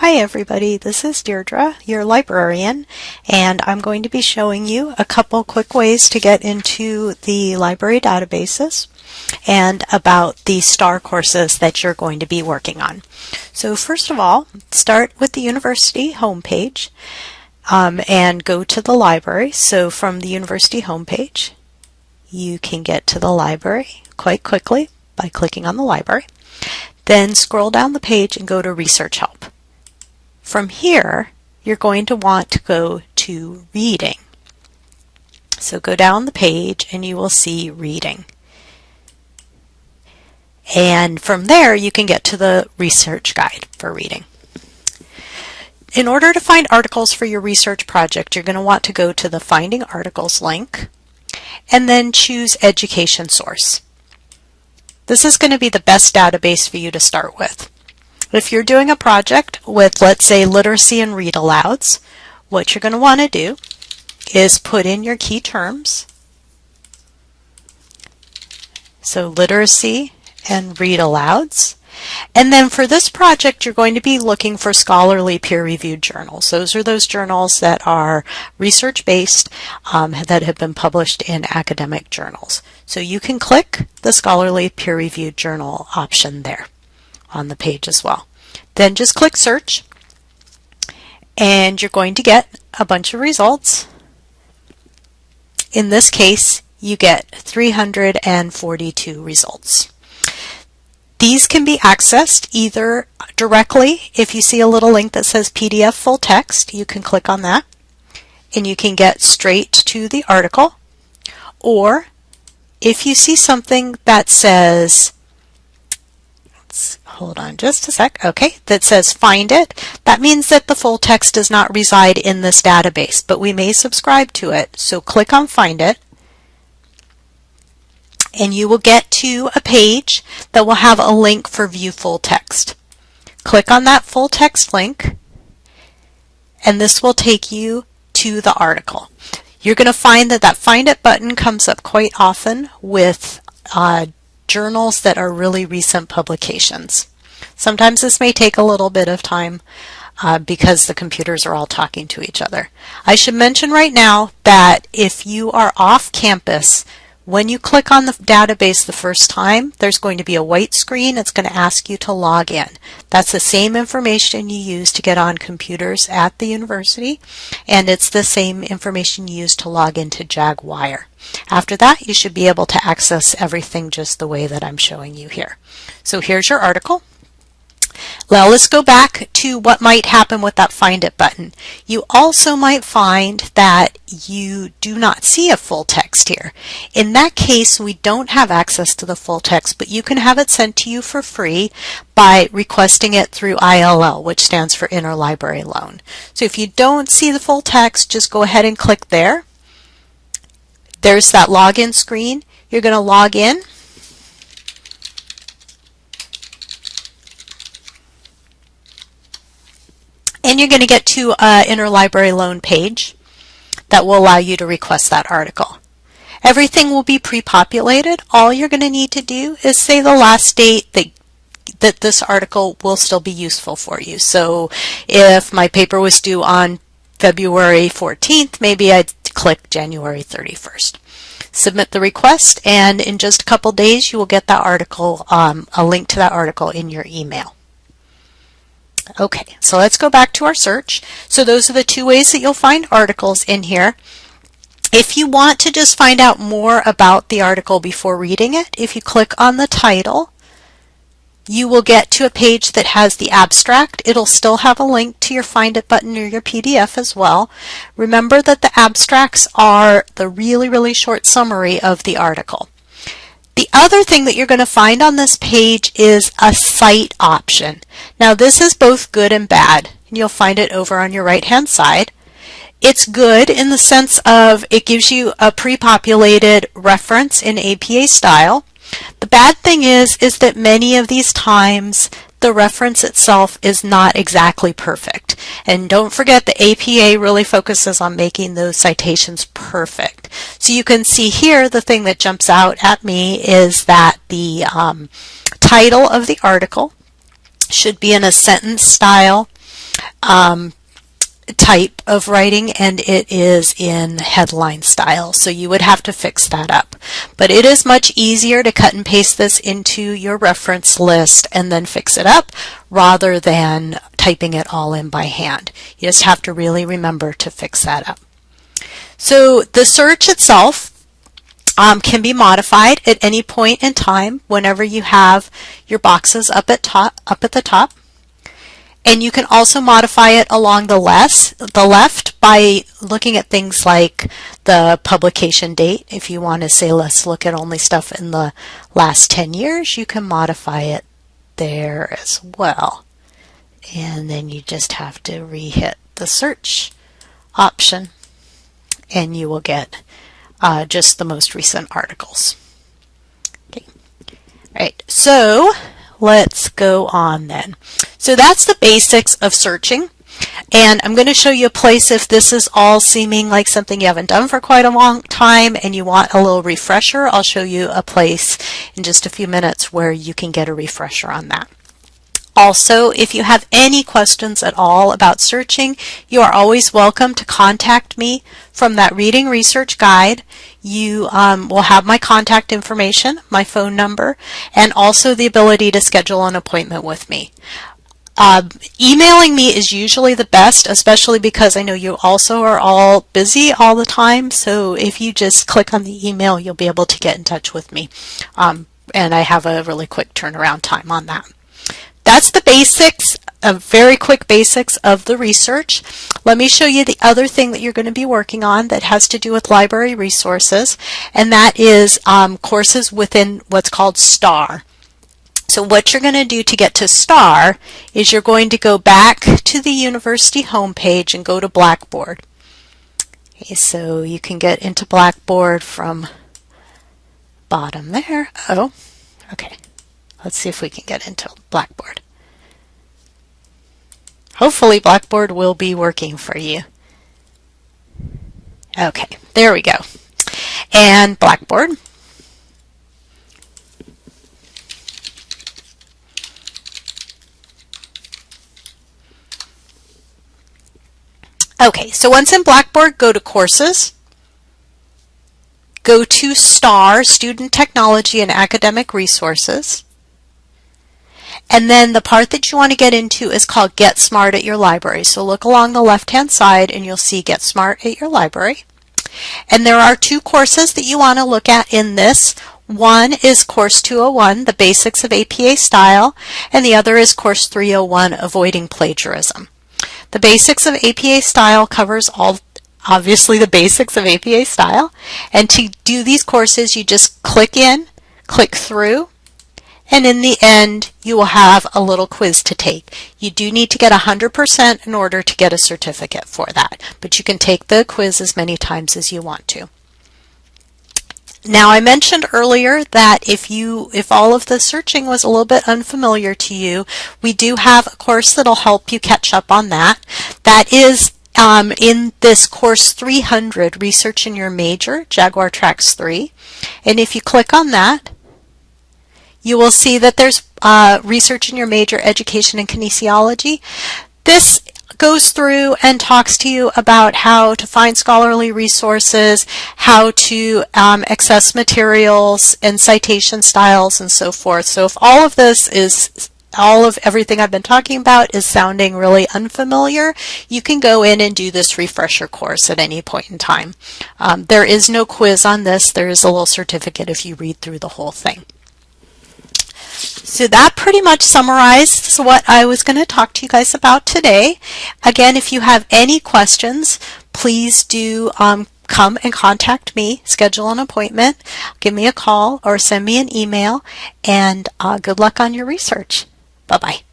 Hi everybody, this is Deirdre, your librarian, and I'm going to be showing you a couple quick ways to get into the library databases and about the STAR courses that you're going to be working on. So first of all, start with the university homepage um, and go to the library. So from the university homepage, you can get to the library quite quickly by clicking on the library. Then scroll down the page and go to Research Help. From here, you're going to want to go to reading. So go down the page and you will see reading. And from there, you can get to the research guide for reading. In order to find articles for your research project, you're going to want to go to the Finding Articles link and then choose Education Source. This is going to be the best database for you to start with. If you're doing a project with, let's say, literacy and read alouds, what you're going to want to do is put in your key terms. So literacy and read alouds. And then for this project, you're going to be looking for scholarly peer-reviewed journals. Those are those journals that are research-based um, that have been published in academic journals. So you can click the scholarly peer-reviewed journal option there on the page as well. Then just click search and you're going to get a bunch of results. In this case, you get 342 results. These can be accessed either directly, if you see a little link that says PDF full text, you can click on that and you can get straight to the article. Or if you see something that says hold on just a sec, okay, that says find it, that means that the full text does not reside in this database, but we may subscribe to it. So click on find it, and you will get to a page that will have a link for view full text. Click on that full text link, and this will take you to the article. You're going to find that that Find It button comes up quite often with uh, journals that are really recent publications. Sometimes this may take a little bit of time uh, because the computers are all talking to each other. I should mention right now that if you are off campus, when you click on the database the first time, there's going to be a white screen. It's going to ask you to log in. That's the same information you use to get on computers at the university, and it's the same information you use to log into Jaguar. After that, you should be able to access everything just the way that I'm showing you here. So here's your article. Now let's go back to what might happen with that Find It button. You also might find that you do not see a full text here. In that case, we don't have access to the full text, but you can have it sent to you for free by requesting it through ILL, which stands for Interlibrary Loan. So if you don't see the full text, just go ahead and click there. There's that login screen. You're going to log in. And you're going to get to an interlibrary loan page that will allow you to request that article. Everything will be pre-populated. All you're going to need to do is say the last date that that this article will still be useful for you. So if my paper was due on February 14th, maybe I'd click January 31st. Submit the request and in just a couple days you will get that article, um, a link to that article in your email. Okay, so let's go back to our search. So those are the two ways that you'll find articles in here. If you want to just find out more about the article before reading it, if you click on the title, you will get to a page that has the abstract. It'll still have a link to your Find It button or your PDF as well. Remember that the abstracts are the really, really short summary of the article. The other thing that you're going to find on this page is a cite option. Now this is both good and bad. You'll find it over on your right hand side. It's good in the sense of it gives you a pre-populated reference in APA style. The bad thing is, is that many of these times the reference itself is not exactly perfect. And don't forget the APA really focuses on making those citations perfect. So you can see here the thing that jumps out at me is that the um, title of the article should be in a sentence style um, type of writing and it is in headline style so you would have to fix that up but it is much easier to cut and paste this into your reference list and then fix it up rather than typing it all in by hand. You just have to really remember to fix that up. So the search itself um, can be modified at any point in time whenever you have your boxes up at top up at the top and you can also modify it along the, less, the left by looking at things like the publication date. If you want to say, let's look at only stuff in the last 10 years, you can modify it there as well. And then you just have to re-hit the search option and you will get uh, just the most recent articles. Okay. All right, so let's go on then. So that's the basics of searching. And I'm going to show you a place if this is all seeming like something you haven't done for quite a long time and you want a little refresher, I'll show you a place in just a few minutes where you can get a refresher on that. Also, if you have any questions at all about searching, you are always welcome to contact me from that reading research guide. You um, will have my contact information, my phone number, and also the ability to schedule an appointment with me. Uh, emailing me is usually the best, especially because I know you also are all busy all the time. So if you just click on the email, you'll be able to get in touch with me. Um, and I have a really quick turnaround time on that. That's the basics, a very quick basics of the research. Let me show you the other thing that you're going to be working on that has to do with library resources, and that is um, courses within what's called STAR. So what you're going to do to get to STAR is you're going to go back to the university homepage and go to Blackboard. Okay, so you can get into Blackboard from bottom there. Oh, okay. Let's see if we can get into Blackboard. Hopefully Blackboard will be working for you. Okay, there we go. And Blackboard. Okay, so once in Blackboard, go to Courses. Go to STAR, Student Technology and Academic Resources. And then the part that you want to get into is called Get Smart at Your Library. So look along the left-hand side and you'll see Get Smart at Your Library. And there are two courses that you want to look at in this. One is Course 201, The Basics of APA Style, and the other is Course 301, Avoiding Plagiarism. The Basics of APA Style covers all obviously the basics of APA Style. And to do these courses, you just click in, click through, and in the end, you will have a little quiz to take. You do need to get 100% in order to get a certificate for that, but you can take the quiz as many times as you want to. Now I mentioned earlier that if you if all of the searching was a little bit unfamiliar to you, we do have a course that'll help you catch up on that. That is um, in this course 300, Research in Your Major, Jaguar Tracks 3. And if you click on that, you will see that there's uh, research in your major education and kinesiology. This goes through and talks to you about how to find scholarly resources, how to um, access materials and citation styles and so forth. So if all of this is all of everything I've been talking about is sounding really unfamiliar, you can go in and do this refresher course at any point in time. Um, there is no quiz on this. There is a little certificate if you read through the whole thing. So that pretty much summarizes what I was going to talk to you guys about today. Again, if you have any questions, please do um, come and contact me, schedule an appointment, give me a call or send me an email, and uh, good luck on your research. Bye-bye.